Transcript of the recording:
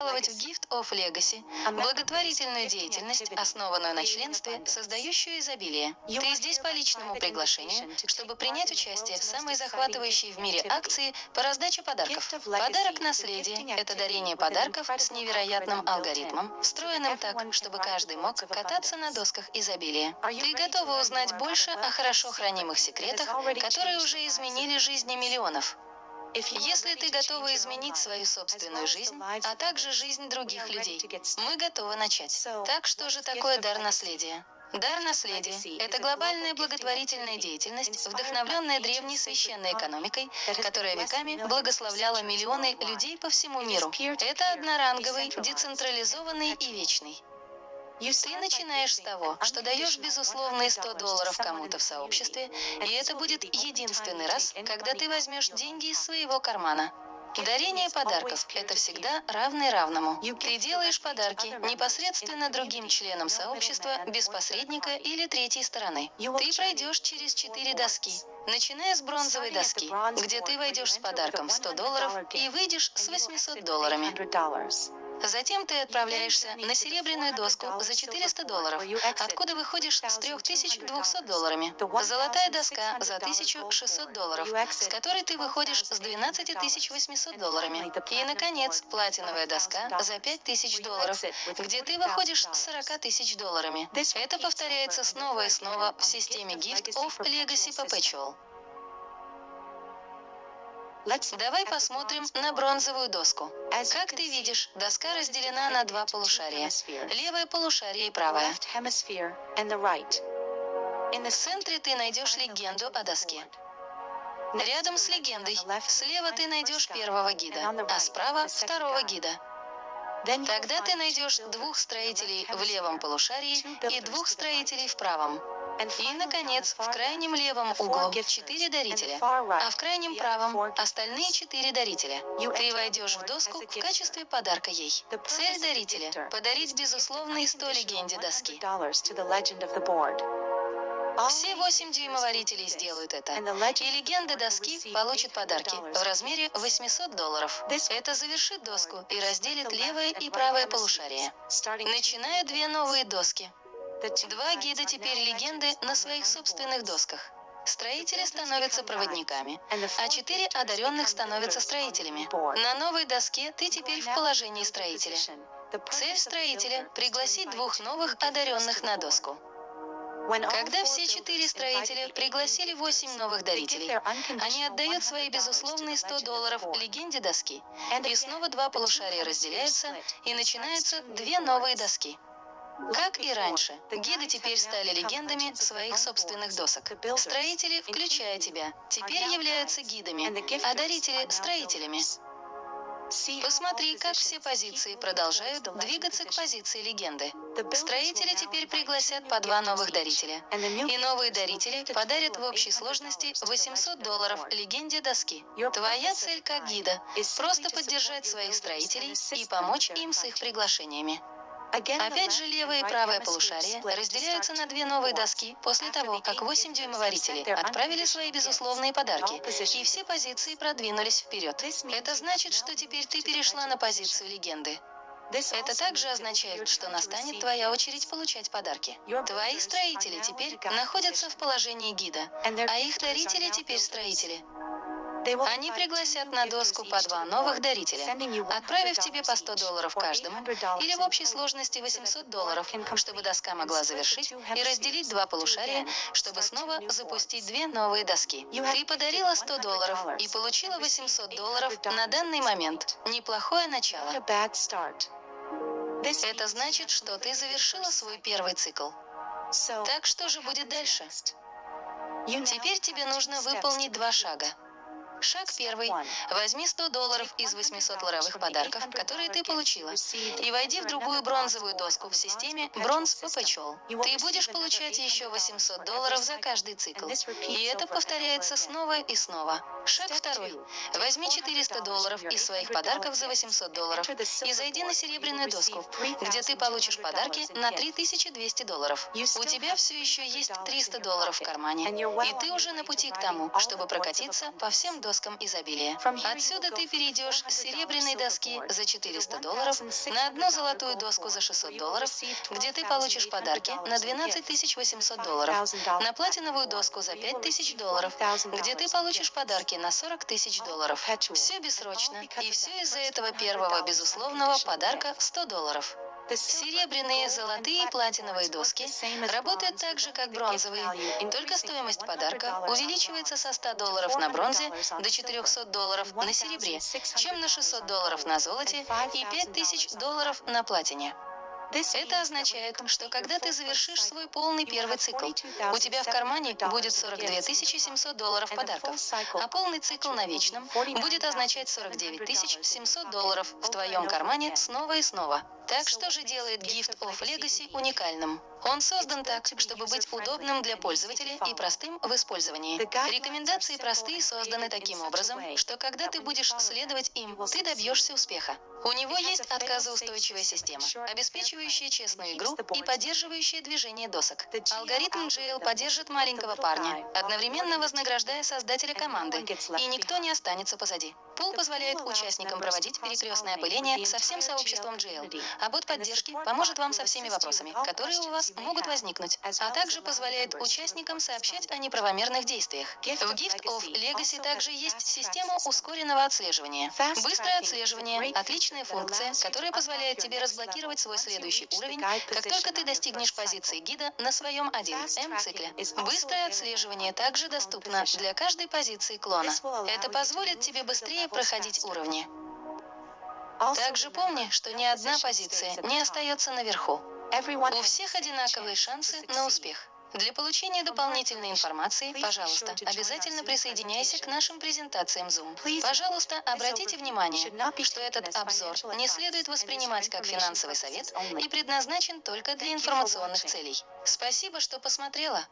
в Gift of Legacy, благотворительную деятельность, основанную на членстве, создающую изобилие. Ты здесь по личному приглашению, чтобы принять участие в самой захватывающей в мире акции по раздаче подарков. Подарок наследия – это дарение подарков с невероятным алгоритмом, встроенным так, чтобы каждый мог кататься на досках изобилия. Ты готова узнать больше о хорошо хранимых секретах, которые уже изменили жизни миллионов? Если ты готова изменить свою собственную жизнь, а также жизнь других людей, мы готовы начать. Так что же такое дар наследия? Дар наследия – это глобальная благотворительная деятельность, вдохновленная древней священной экономикой, которая веками благословляла миллионы людей по всему миру. Это одноранговый, децентрализованный и вечный. Ты начинаешь с того, что даешь безусловные 100 долларов кому-то в сообществе, и это будет единственный раз, когда ты возьмешь деньги из своего кармана. Дарение подарков – это всегда равный равному. Ты делаешь подарки непосредственно другим членам сообщества, без посредника или третьей стороны. Ты пройдешь через четыре доски, начиная с бронзовой доски, где ты войдешь с подарком 100 долларов и выйдешь с 800 долларами. Затем ты отправляешься на серебряную доску за 400 долларов, откуда выходишь с 3200 долларами. Золотая доска за 1600 долларов, с которой ты выходишь с 12800 долларами. И, наконец, платиновая доска за 5000 долларов, где ты выходишь с 40 тысяч долларами. Это повторяется снова и снова в системе Gift of Legacy Perpetual. Давай посмотрим на бронзовую доску. Как ты видишь, доска разделена на два полушария. Левое полушарие и правое. В центре ты найдешь легенду о доске. Рядом с легендой, слева ты найдешь первого гида, а справа второго гида. Тогда ты найдешь двух строителей в левом полушарии и двух строителей в правом. И, наконец, в крайнем левом углу четыре дарителя, а в крайнем правом остальные четыре дарителя. Ты войдешь в доску в качестве подарка ей. Цель дарителя – подарить безусловные 100 легенде доски. Все восемь дюймоварителей сделают это. И легенды доски получат подарки в размере 800 долларов. Это завершит доску и разделит левое и правое полушарие. Начинаю две новые доски. Два гида теперь легенды на своих собственных досках. Строители становятся проводниками, а четыре одаренных становятся строителями. На новой доске ты теперь в положении строителя. Цель строителя – пригласить двух новых одаренных на доску. Когда все четыре строителя пригласили восемь новых дарителей, они отдают свои безусловные 100 долларов легенде доски, и снова два полушария разделяются, и начинаются две новые доски. Как и раньше, гиды теперь стали легендами своих собственных досок. Строители, включая тебя, теперь являются гидами, а дарители – строителями. Посмотри, как все позиции продолжают двигаться к позиции легенды. Строители теперь пригласят по два новых дарителя. И новые дарители подарят в общей сложности 800 долларов легенде доски. Твоя цель как гида – просто поддержать своих строителей и помочь им с их приглашениями. Опять же, левое и правое полушарие разделяются на две новые доски после того, как 8 дюймоварителей отправили свои безусловные подарки, и все позиции продвинулись вперед. Это значит, что теперь ты перешла на позицию легенды. Это также означает, что настанет твоя очередь получать подарки. Твои строители теперь находятся в положении гида, а их дарители теперь строители. Они пригласят на доску по два новых дарителя, отправив тебе по 100 долларов каждому, или в общей сложности 800 долларов, чтобы доска могла завершить и разделить два полушария, чтобы снова запустить две новые доски. Ты подарила 100 долларов и получила 800 долларов на данный момент. Неплохое начало. Это значит, что ты завершила свой первый цикл. Так что же будет дальше? Теперь тебе нужно выполнить два шага. Шаг первый. Возьми 100 долларов из 800 ларовых подарков, которые ты получила, и войди в другую бронзовую доску в системе Бронз Perpetual. Ты будешь получать еще 800 долларов за каждый цикл. И это повторяется снова и снова. Шаг второй. Возьми 400 долларов из своих подарков за 800 долларов и зайди на серебряную доску, где ты получишь подарки на 3200 долларов. У тебя все еще есть 300 долларов в кармане, и ты уже на пути к тому, чтобы прокатиться по всем доскам доскам изобилия. Отсюда ты перейдешь с серебряной доски за 400 долларов на одну золотую доску за 600 долларов, где ты получишь подарки на 12 800 долларов, на платиновую доску за 5 тысяч долларов, где ты получишь подарки на 40 тысяч долларов. Все бессрочно, и все из-за этого первого безусловного подарка в 100 долларов. Серебряные, золотые и платиновые доски работают так же, как бронзовые, только стоимость подарка увеличивается со 100 долларов на бронзе до 400 долларов на серебре, чем на 600 долларов на золоте и 5000 долларов на платине. Это означает, что когда ты завершишь свой полный первый цикл, у тебя в кармане будет 42 700 долларов подарков, а полный цикл на вечном будет означать 49 700 долларов в твоем кармане снова и снова. Так что же делает Gift of Legacy уникальным? Он создан так, чтобы быть удобным для пользователя и простым в использовании. Рекомендации простые созданы таким образом, что когда ты будешь следовать им, ты добьешься успеха. У него есть отказоустойчивая система, обеспечивающая честную игру и поддерживающая движение досок. Алгоритм Jail поддержит маленького парня, одновременно вознаграждая создателя команды, и никто не останется позади. Пул позволяет участникам проводить перекрестное опыление со всем сообществом Jail, а бот поддержки поможет вам со всеми вопросами, которые у вас могут возникнуть, а также позволяет участникам сообщать о неправомерных действиях. В Gift of Legacy также есть система ускоренного отслеживания. Быстрое отслеживание – отличная функция, которая позволяет тебе разблокировать свой следующий уровень, как только ты достигнешь позиции гида на своем 1М цикле. Быстрое отслеживание также доступно для каждой позиции клона. Это позволит тебе быстрее проходить уровни. Также помни, что ни одна позиция не остается наверху. У всех одинаковые шансы на успех. Для получения дополнительной информации, пожалуйста, обязательно присоединяйся к нашим презентациям Zoom. Пожалуйста, обратите внимание, что этот обзор не следует воспринимать как финансовый совет и предназначен только для информационных целей. Спасибо, что посмотрела.